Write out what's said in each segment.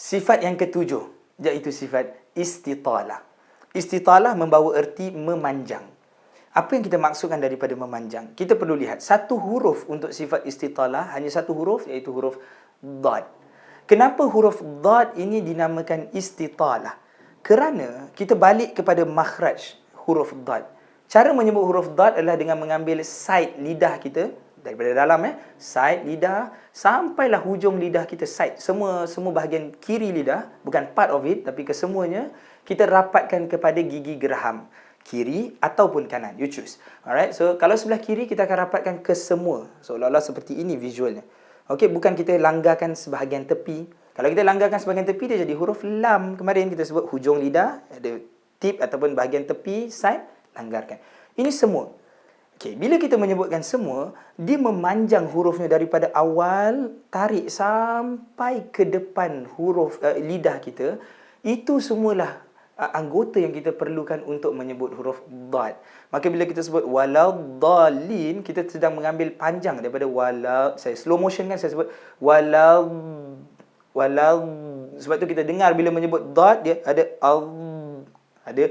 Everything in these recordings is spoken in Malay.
Sifat yang ketujuh, iaitu sifat istitalah. Istitalah membawa erti memanjang. Apa yang kita maksudkan daripada memanjang? Kita perlu lihat satu huruf untuk sifat istitalah hanya satu huruf iaitu huruf dad. Kenapa huruf dad ini dinamakan istitalah? Kerana kita balik kepada makhraj huruf dad. Cara menyebut huruf dad adalah dengan mengambil side lidah kita daripada dalam eh side lidah sampailah hujung lidah kita side semua semua bahagian kiri lidah bukan part of it tapi kesemuanya kita rapatkan kepada gigi geraham kiri ataupun kanan. You choose. Alright so kalau sebelah kiri kita akan rapatkan ke semua seolah-olah seperti ini visualnya. Okey bukan kita langgarkan sebahagian tepi. Kalau kita langgarkan sebahagian tepi dia jadi huruf lam. Kemarin kita sebut hujung lidah ada tip ataupun bahagian tepi side langgarkan. Ini semua okey bila kita menyebutkan semua dia memanjang hurufnya daripada awal tarik sampai ke depan huruf uh, lidah kita itu semualah anggota yang kita perlukan untuk menyebut huruf dad. Maka bila kita sebut waladhalin, kita sedang mengambil panjang daripada wala saya slow motion kan saya sebut walad walad sebab tu kita dengar bila menyebut dad dia ada al ada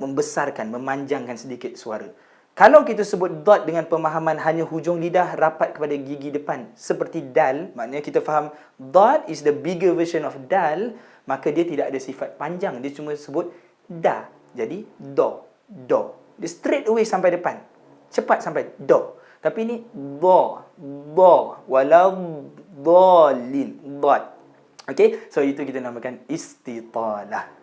membesarkan, memanjangkan sedikit suara. Kalau kita sebut dot dengan pemahaman hanya hujung lidah rapat kepada gigi depan seperti dal, maknanya kita faham dot is the bigger version of dal, maka dia tidak ada sifat panjang, dia cuma sebut da. Jadi do, do. Dia straight away sampai depan. Cepat sampai do. Tapi ini do, do, walau dolin, dot. Okay, so itu kita namakan istitalah.